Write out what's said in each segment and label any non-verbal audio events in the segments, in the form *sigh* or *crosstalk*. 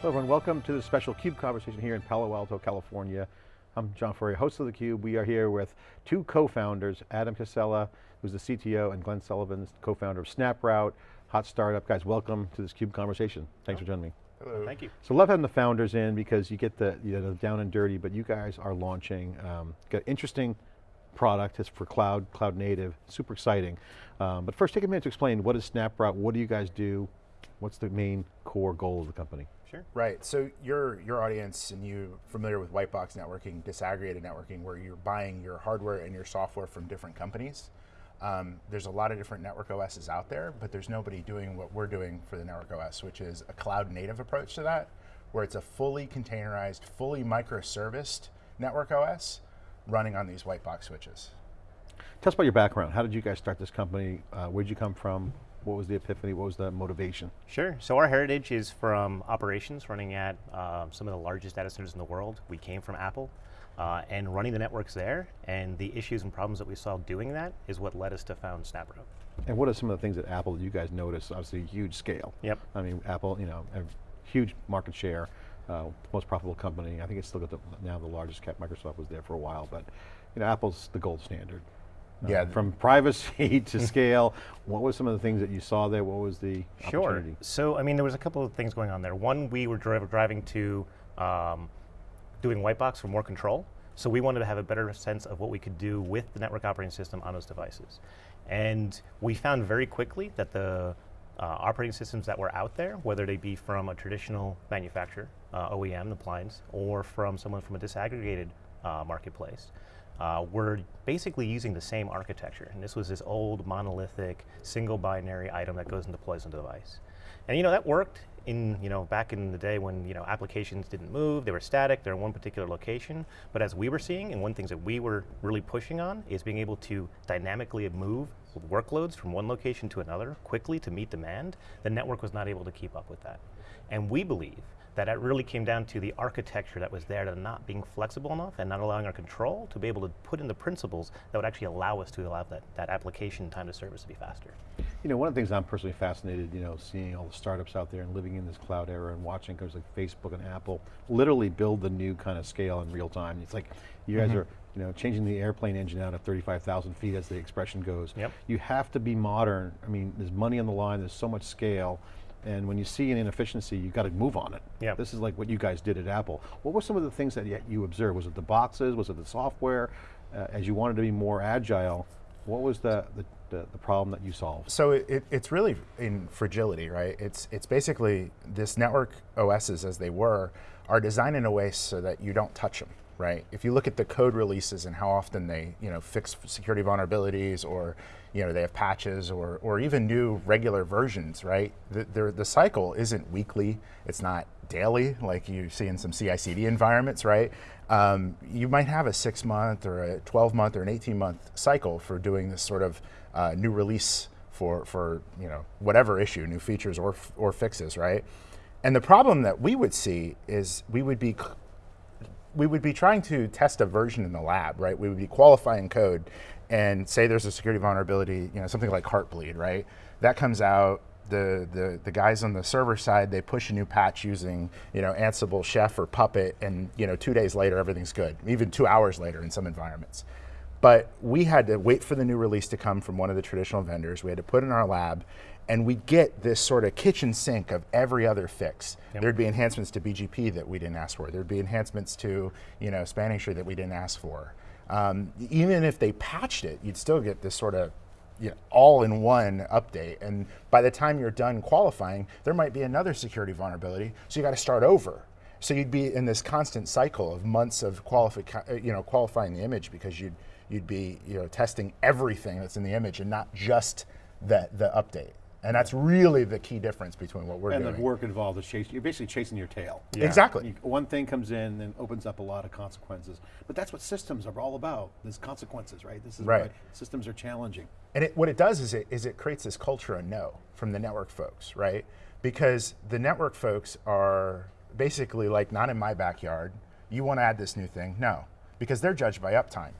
Hello everyone, welcome to the special CUBE conversation here in Palo Alto, California. I'm John Furrier, host of theCUBE. We are here with two co-founders, Adam Casella, who's the CTO, and Glenn Sullivan, co-founder of SnapRoute, hot startup. Guys, welcome to this CUBE conversation. Thanks for joining me. Hello. Thank you. So love having the founders in because you get the, you know, down and dirty, but you guys are launching, um, got interesting product, it's for cloud, cloud native, super exciting. Um, but first take a minute to explain what is SnapRoute, what do you guys do, what's the main core goal of the company? Sure. Right, so your, your audience and you familiar with white box networking, disaggregated networking, where you're buying your hardware and your software from different companies. Um, there's a lot of different network OSs out there, but there's nobody doing what we're doing for the network OS, which is a cloud native approach to that, where it's a fully containerized, fully microserviced network OS running on these white box switches. Tell us about your background. How did you guys start this company? Uh, where'd you come from? What was the epiphany? What was the motivation? Sure, so our heritage is from operations, running at uh, some of the largest data centers in the world. We came from Apple, uh, and running the networks there, and the issues and problems that we saw doing that is what led us to found SnapRoute. And what are some of the things that Apple, that you guys noticed? Obviously huge scale. Yep. I mean, Apple, you know, huge market share, uh, most profitable company. I think it's still got the, now the largest cap. Microsoft was there for a while, but you know, Apple's the gold standard. Yeah. Uh, from privacy *laughs* to *laughs* scale, what was some of the things that you saw there? What was the Sure. So, I mean, there was a couple of things going on there. One, we were driving to um, doing white box for more control. So we wanted to have a better sense of what we could do with the network operating system on those devices. And we found very quickly that the uh, operating systems that were out there, whether they be from a traditional manufacturer, uh, OEM, appliance, or from someone from a disaggregated uh, marketplace, uh, we're basically using the same architecture. And this was this old monolithic single binary item that goes and deploys on the device. And you know, that worked in, you know, back in the day when, you know, applications didn't move, they were static, they're in one particular location. But as we were seeing, and one things that we were really pushing on is being able to dynamically move workloads from one location to another quickly to meet demand, the network was not able to keep up with that. And we believe that it really came down to the architecture that was there to not being flexible enough and not allowing our control to be able to put in the principles that would actually allow us to allow that, that application time to service to be faster. You know, one of the things I'm personally fascinated, you know, seeing all the startups out there and living in this cloud era and watching companies like Facebook and Apple literally build the new kind of scale in real time. It's like, you guys mm -hmm. are you know, changing the airplane engine out at 35,000 feet as the expression goes. Yep. You have to be modern. I mean, there's money on the line, there's so much scale, and when you see an inefficiency, you've got to move on it. Yeah. This is like what you guys did at Apple. What were some of the things that you observed? Was it the boxes? Was it the software? Uh, as you wanted to be more agile, what was the, the, the, the problem that you solved? So it, it's really in fragility, right? It's, it's basically this network OSs as they were are designed in a way so that you don't touch them right? If you look at the code releases and how often they, you know, fix security vulnerabilities or, you know, they have patches or, or even new regular versions, right? The, the cycle isn't weekly, it's not daily like you see in some CI/CD environments, right? Um, you might have a six month or a 12 month or an 18 month cycle for doing this sort of uh, new release for, for, you know, whatever issue, new features or, or fixes, right? And the problem that we would see is we would be we would be trying to test a version in the lab, right? We would be qualifying code and say there's a security vulnerability, you know, something like Heartbleed, right? That comes out, the, the, the guys on the server side, they push a new patch using, you know, Ansible, Chef, or Puppet, and, you know, two days later, everything's good, even two hours later in some environments. But we had to wait for the new release to come from one of the traditional vendors. We had to put in our lab, and we get this sort of kitchen sink of every other fix. Yep. There'd be enhancements to BGP that we didn't ask for. There'd be enhancements to you know spanning tree that we didn't ask for. Um, even if they patched it, you'd still get this sort of you know, all-in-one update. And by the time you're done qualifying, there might be another security vulnerability, so you got to start over. So you'd be in this constant cycle of months of qualifi you know, qualifying the image because you'd, you'd be you know, testing everything that's in the image and not just the, the update. And that's really the key difference between what we're and doing. And the work involved is chasing, you're basically chasing your tail. Yeah. Exactly. You, one thing comes in and opens up a lot of consequences. But that's what systems are all about, there's consequences, right? This is right. why systems are challenging. And it, what it does is it, is it creates this culture of no from the network folks, right? Because the network folks are basically like, not in my backyard, you want to add this new thing? No, because they're judged by uptime.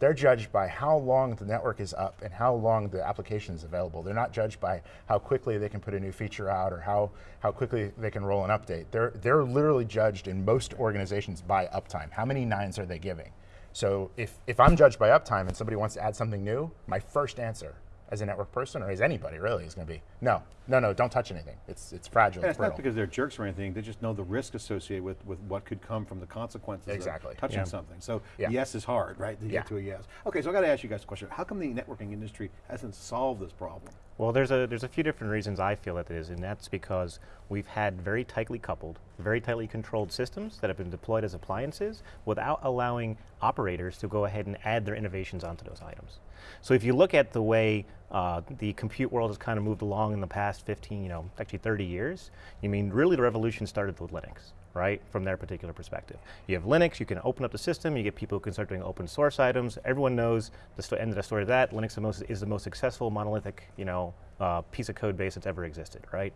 They're judged by how long the network is up and how long the application is available. They're not judged by how quickly they can put a new feature out or how, how quickly they can roll an update. They're, they're literally judged in most organizations by uptime. How many nines are they giving? So if, if I'm judged by uptime and somebody wants to add something new, my first answer as a network person or as anybody really is going to be, no, no, no, don't touch anything. It's, it's fragile, And it's it's not because they're jerks or anything, they just know the risk associated with, with what could come from the consequences Exactly. of touching Yeah. something. So Yeah. yes is hard, right, to Yeah. get to a yes. Okay, so I got to ask you guys a question. How come the networking industry hasn't solved this problem? Well, there's a there's a few different reasons I feel that it is, and that's because we've had very tightly coupled, very tightly controlled systems that have been deployed as appliances without allowing operators to go ahead and add their innovations onto those items. So if you look at the way uh, the compute world has kind of moved along in the past 15, you know, actually 30 years, you mean really the revolution started with Linux right, from their particular perspective. You have Linux, you can open up the system, you get people who can start doing open source items. Everyone knows the end of the story of that. Linux is the most successful monolithic, you know, uh, piece of code base that's ever existed, right?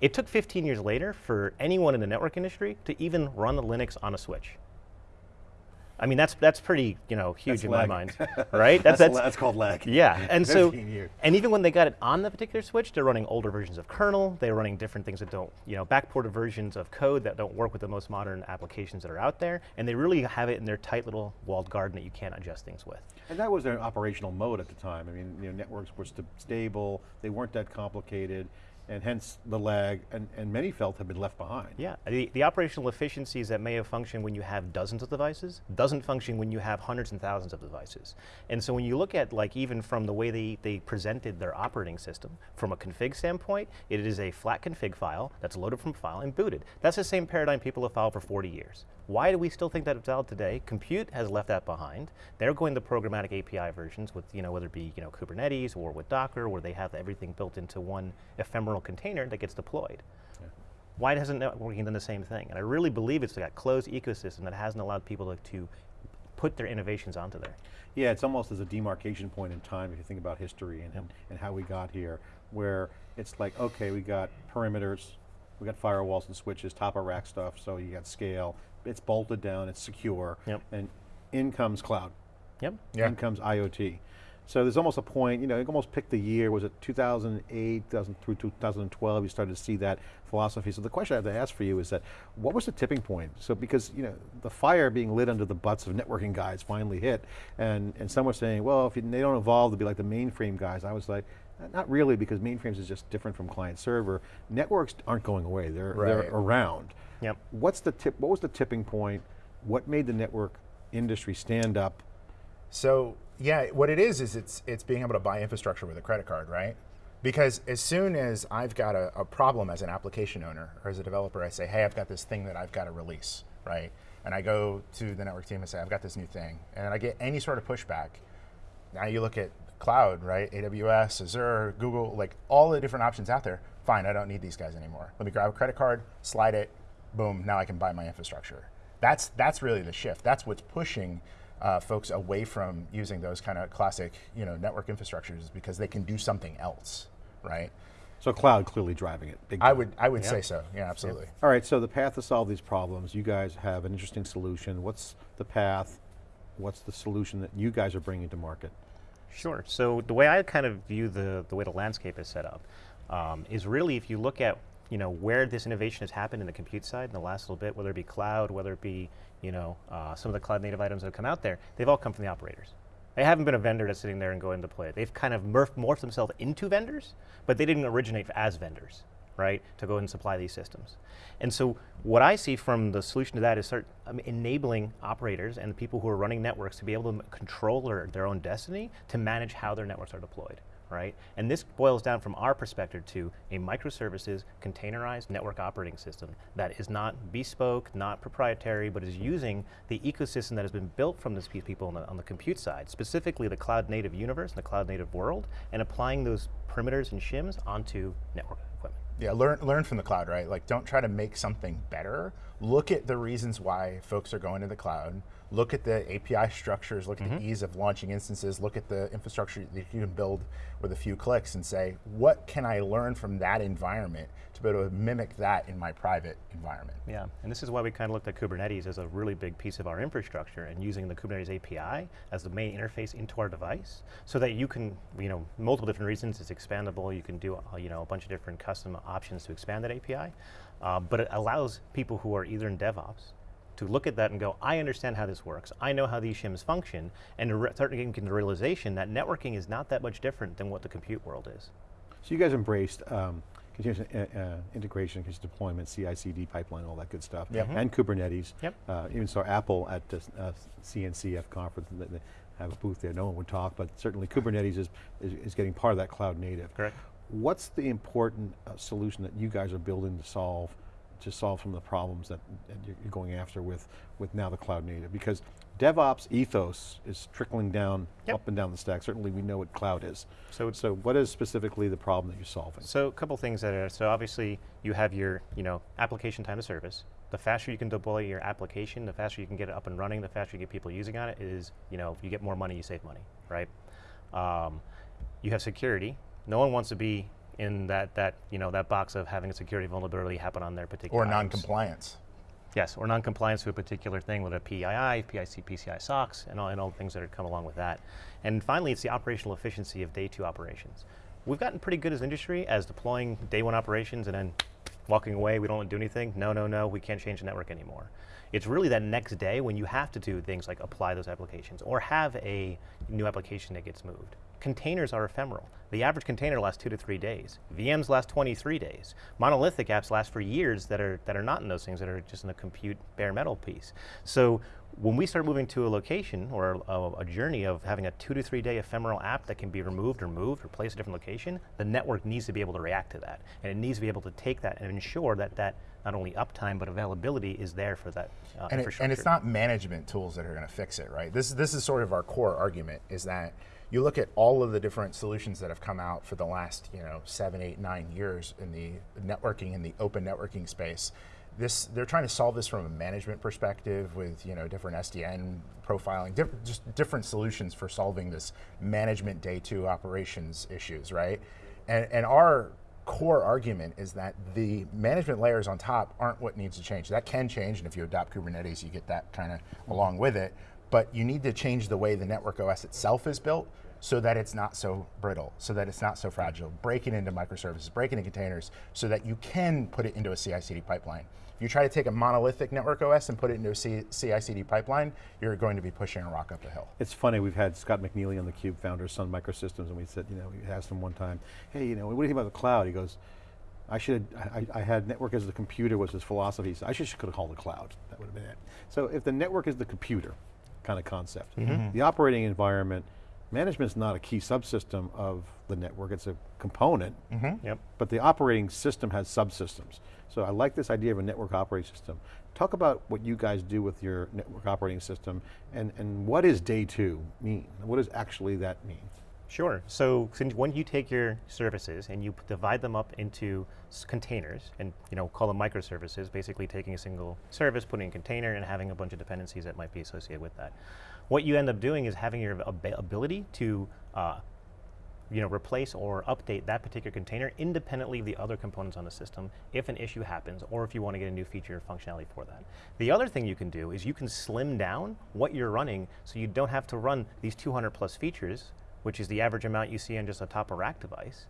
It took 15 years later for anyone in the network industry to even run the Linux on a switch. I mean, that's that's pretty, you know, huge That's in lag. my mind, *laughs* right? That's, la- that's called lag. yeah, and so, *laughs* years. and even when they got it on the particular switch, they're running older versions of kernel. They're running different things that don't, you know, backported versions of code that don't work with the most modern applications that are out there. And they really have it in their tight little walled garden that you can't adjust things with. And that was their operational mode at the time. I mean, you know, networks were st stable, they weren't that complicated, and hence the lag, and, and many felt have been left behind. Yeah, the, the operational efficiencies that may have functioned when you have dozens of devices doesn't function when you have hundreds and thousands of devices. And so when you look at like even from the way they, they presented their operating system, from a config standpoint, it is a flat config file that's loaded from file and booted. That's the same paradigm people have followed for 40 years. Why do we still think that it's valid today? Compute has left that behind. They're going to programmatic API versions with, you know, whether it be, you know, Kubernetes or with Docker, where they have everything built into one ephemeral container that gets deployed. Why hasn't networking done the same thing? And I really believe it's that closed ecosystem that hasn't allowed people to, to put their innovations onto there. Yeah, it's almost as a demarcation point in time if you think about history and, and, and how we got here, where it's like, okay, we got perimeters, we got firewalls and switches, top of rack stuff, so you got scale, it's bolted down, it's secure, Yep. and in comes cloud, Yep. Yeah. in comes IoT. So there's almost a point, you know, you almost picked the year, was it 2008, 2000 through 2012, you started to see that philosophy. So the question I have to ask for you is that, what was the tipping point? So because, you know, the fire being lit under the butts of networking guys finally hit, and, and some were saying, well, if you, they don't evolve to be like the mainframe guys, I was like, not really, because mainframes is just different from client server. Networks aren't going away, they're, they're around. Yep. What's the tip, what was the tipping point? What made the network industry stand up So yeah, what it is is it's it's being able to buy infrastructure with a credit card, right? Because as soon as I've got a, a problem as an application owner or as a developer, I say, hey, I've got this thing that I've got to release, right? And I go to the network team and say, I've got this new thing, and I get any sort of pushback. Now you look at cloud, right? AWS, Azure, Google, like all the different options out there. Fine, I don't need these guys anymore. Let me grab a credit card, slide it, boom. Now I can buy my infrastructure. That's that's really the shift. That's what's pushing uh, folks away from using those kind of classic, you know, network infrastructures because they can do something else, right? So cloud clearly driving it, big I would I would Yeah. say so. Yeah, absolutely. All right, so the path to solve these problems, you guys have an interesting solution. What's the path? What's the solution that you guys are bringing to market? Sure. So the way I kind of view the, the way the landscape is set up um, is really if you look at you know where this innovation has happened in the compute side in the last little bit, whether it be cloud, whether it be you know uh, some of the cloud native items that have come out there, they've all come from the operators. They haven't been a vendor that's sitting there and going to play it. They've kind of morphed, themselves into vendors, but they didn't originate as vendors, right, to go and supply these systems. And so what I see from the solution to that is start enabling operators and the people who are running networks to be able to control their, their own destiny to manage how their networks are deployed, right? And this boils down from our perspective to a microservices containerized network operating system that is not bespoke, not proprietary, but is using the ecosystem that has been built from these people on the, on the compute side, specifically the cloud native universe and the cloud native world, and applying those perimeters and shims onto network equipment. Yeah, learn learn from the cloud, right? Like don't try to make something better. look at the reasons why folks are going to the cloud, look at the API structures, look at the ease of launching instances, look at the infrastructure that you can build with a few clicks and say, what can I learn from that environment to be able to mimic that in my private environment? Yeah, and this is why we kind of looked at Kubernetes as a really big piece of our infrastructure and using the Kubernetes API as the main interface into our device so that you can, you know, multiple different reasons, it's expandable, you can do, uh, you know, a bunch of different custom options to expand that API, uh, but it allows people who are either in DevOps to look at that and go, I understand how this works, I know how these shims function, and to start getting to the realization that networking is not that much different than what the compute world is. So you guys embraced um, continuous uh, uh, integration, continuous deployment, CI/CD pipeline, all that good stuff, Yep. and Kubernetes. Yep. Uh, even saw Apple at the uh, CNCF conference, have a booth there. No one would talk, but certainly Kubernetes is, is, is getting part of that cloud native. Correct. What's the important uh, solution that you guys are building to solve, to solve some of the problems that, that you're going after with, with now the cloud native? Because DevOps ethos is trickling down, Yep. up and down the stack. Certainly we know what cloud is. So So what is specifically the problem that you're solving? So a couple things that are, so obviously you have your, you know, application time to service. The faster you can deploy your application, the faster you can get it up and running, the faster you get people using on it is, you know, if you get more money, you save money, right? Um, you have security. No one wants to be in that, that, you know, that box of having a security vulnerability happen on their particular Or non-compliance. Yes, or non-compliance to a particular thing with a PII, PIC, PCI SOX, and all, and all the things that come along with that. And finally, it's the operational efficiency of day two operations. We've gotten pretty good as an industry as deploying day one operations and then walking away, we don't do anything. No, no, no, we can't change the network anymore. It's really that next day when you have to do things like apply those applications or have a new application that gets moved. Containers are ephemeral. The average container lasts two to three days. VMs last 23 days. Monolithic apps last for years that are, that are not in those things, that are just in the compute bare metal piece. So when we start moving to a location or a, a journey of having a two to three day ephemeral app that can be removed or moved or placed a different location, the network needs to be able to react to that. And it needs to be able to take that and ensure that that not only uptime but availability is there for that uh, and, it, and it's not management tools that are going to fix it, right? This, this is sort of our core argument is that you look at all of the different solutions that have come out for the last, you know, seven, eight, nine years in the networking in the open networking space. This, they're trying to solve this from a management perspective with, you know, different SDN profiling, diff just different solutions for solving this management day two operations issues, right? And, and our core argument is that the management layers on top aren't what needs to change. That can change, and if you adopt Kubernetes, you get that kind of along with it. But you need to change the way the network OS itself is built so that it's not so brittle, so that it's not so fragile. Break it into microservices, break it into containers, so that you can put it into a CI/CD pipeline. If you try to take a monolithic network OS and put it into a CI/CD pipeline, you're going to be pushing a rock up a hill. It's funny, we've had Scott McNealy on the Cube, founder of Sun Microsystems, and we said, you know, we asked him one time, hey, you know, what do you think about the cloud? He goes, I should, I, I had network as the computer was his philosophy. Said, I should could have called it cloud. That would have been it. So if the network is the computer kind of concept, mm-hmm. Mm-hmm. the operating environment, management is not a key subsystem of the network, it's a component, mm-hmm. Yep. but the operating system has subsystems. So I like this idea of a network operating system. Talk about what you guys do with your network operating system and, and what does day two mean? What does actually that mean? Sure. So when you take your services and you divide them up into containers and you know call them microservices, basically taking a single service, putting in a container, and having a bunch of dependencies that might be associated with that. What you end up doing is having your ab- ability to uh, you know, replace or update that particular container independently of the other components on the system if an issue happens or if you want to get a new feature or functionality for that. The other thing you can do is you can slim down what you're running so you don't have to run these 200 plus features, which is the average amount you see on just a top of rack device,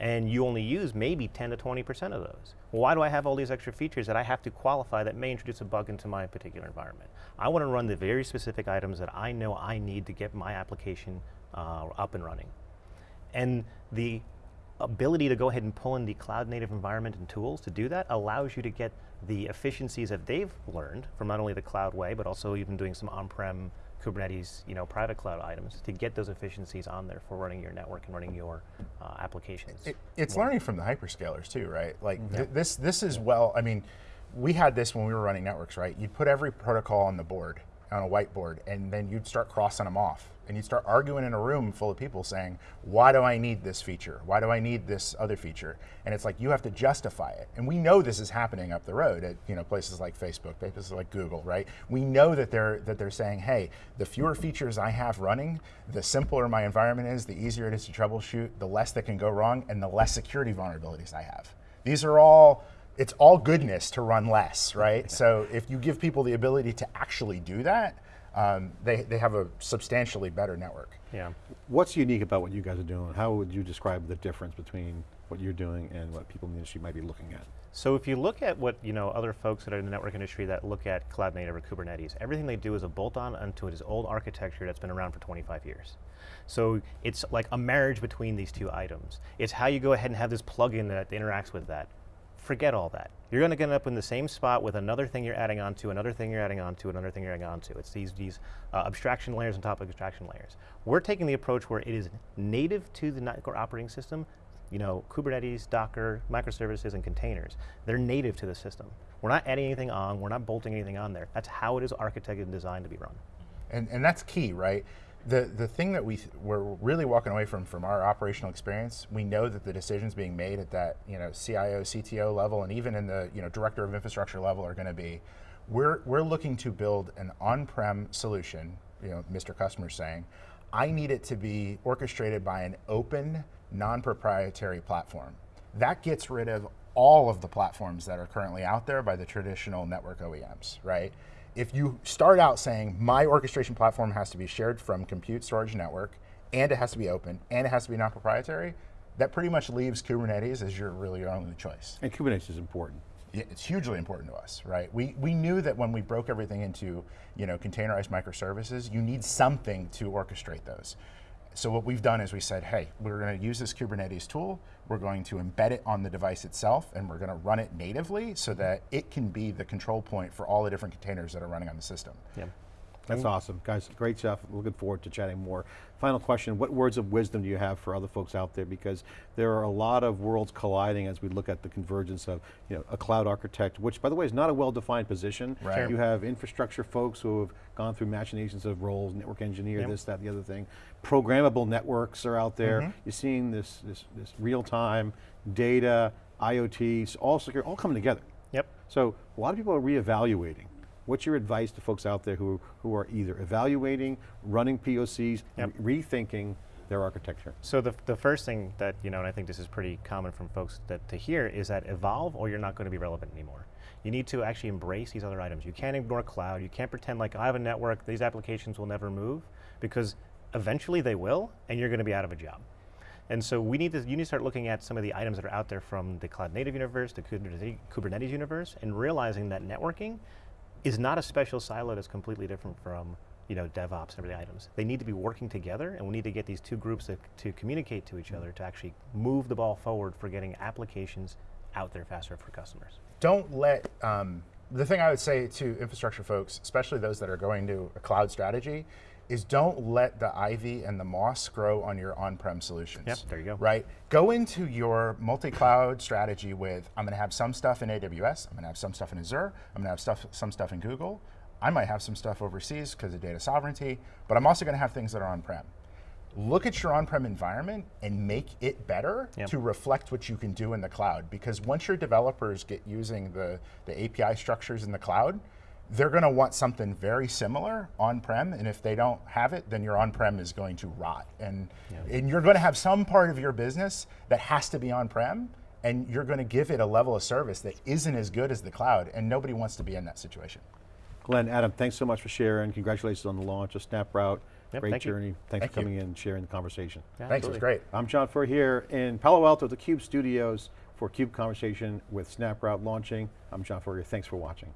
and you only use maybe 10 to 20% of those. Well, why do I have all these extra features that I have to qualify that may introduce a bug into my particular environment? I want to run the very specific items that I know I need to get my application uh, up and running and the ability to go ahead and pull in the cloud native environment and tools to do that allows you to get the efficiencies that they've learned from not only the cloud way, but also even doing some on-prem Kubernetes, you know, private cloud items to get those efficiencies on there for running your network and running your uh, applications. It, it's learning from the hyperscalers too, right? Like th this, this is well. I mean, we had this when we were running networks, right? You'd put every protocol on the board, on a whiteboard, and then you'd start crossing them off. And you'd start arguing in a room full of people saying, why do I need this feature? Why do I need this other feature? And it's like, you have to justify it. And we know this is happening up the road at you know, places like Facebook, places like Google, right? We know that they're, that they're saying, hey, the fewer features I have running, the simpler my environment is, the easier it is to troubleshoot, the less that can go wrong, and the less security vulnerabilities I have. These are all it's all goodness to run less, right? So if you give people the ability to actually do that, um, they, they have a substantially better network. Yeah. What's unique about what you guys are doing? How would you describe the difference between what you're doing and what people in the industry might be looking at? So if you look at what you know other folks that are in the network industry that look at cloud native or Kubernetes, everything they do is a bolt on onto this old architecture that's been around for 25 years. So it's like a marriage between these two items. It's how you go ahead and have this plugin that interacts with that forget all that. You're going to end up in the same spot with another thing you're adding onto, another thing you're adding onto, another thing you're adding onto. It's these, these uh, abstraction layers on top of abstraction layers. We're taking the approach where it is native to the network operating system. You know, Kubernetes, Docker, microservices, and containers. They're native to the system. We're not adding anything on, we're not bolting anything on there. That's how it is architected and designed to be run. And, and that's key, right? The the thing that we we're really walking away from from our operational experience, we know that the decisions being made at that you know CIO, CTO level, and even in the you know director of infrastructure level are going to be, we're we're looking to build an on-prem solution. You know, Mr. Customer's saying, I need it to be orchestrated by an open, non-proprietary platform. That gets rid of all of the platforms that are currently out there by the traditional network OEMs, right? If you start out saying my orchestration platform has to be shared from compute storage network and it has to be open and it has to be non-proprietary, that pretty much leaves Kubernetes as your really your only choice. And Kubernetes is important. It's hugely important to us, right? We, we knew that when we broke everything into you know, containerized microservices, you need something to orchestrate those. So what we've done is we said, hey, we're going to use this Kubernetes tool, we're going to embed it on the device itself, and we're going to run it natively so that it can be the control point for all the different containers that are running on the system. Yeah. That's awesome. Guys, great stuff. Looking forward to chatting more. Final question, what words of wisdom do you have for other folks out there? Because there are a lot of worlds colliding as we look at the convergence of you know, a cloud architect, which by the way is not a well-defined position. Right. Sure. You have infrastructure folks who have gone through machinations of roles, network engineer, yep. this, that, the other thing. Programmable networks are out there. Mm -hmm. You're seeing this, this, this real-time data, IoT, all secure, all coming together. Yep. So a lot of people are reevaluating. What's your advice to folks out there who, who are either evaluating, running POCs, yep. re rethinking their architecture? So the, the first thing that, you know, and I think this is pretty common from folks that to hear is that evolve or you're not going to be relevant anymore. You need to actually embrace these other items. You can't ignore cloud, you can't pretend like I have a network, these applications will never move, because eventually they will, and you're going to be out of a job. And so we need to, you need to start looking at some of the items that are out there from the cloud native universe, the Kubernetes universe, and realizing that networking is not a special silo that's completely different from you know, DevOps and everything items. They need to be working together and we need to get these two groups to, to communicate to each other to actually move the ball forward for getting applications out there faster for customers. Don't let, um, the thing I would say to infrastructure folks, especially those that are going to a cloud strategy, is don't let the ivy and the moss grow on your on-prem solutions. Yep, there you go. Right? Go into your multi-cloud strategy with, I'm going to have some stuff in AWS, I'm going to have some stuff in Azure, I'm going to have stuff, some stuff in Google, I might have some stuff overseas because of data sovereignty, but I'm also going to have things that are on-prem. Look at your on-prem environment and make it better yep. to reflect what you can do in the cloud. Because once your developers get using the, the API structures in the cloud, they're going to want something very similar on-prem, and if they don't have it, then your on-prem is going to rot. And, yeah. and you're going to have some part of your business that has to be on-prem, and you're going to give it a level of service that isn't as good as the cloud, and nobody wants to be in that situation. Glenn, Adam, thanks so much for sharing. Congratulations on the launch of SnapRoute. Yep, Great thank journey. You. Thanks thank for coming you. in and sharing the conversation. Yeah, Thanks, absolutely. it was great. I'm John Furrier here in Palo Alto at the CUBE studios for CUBE Conversation with SnapRoute launching. I'm John Furrier, thanks for watching.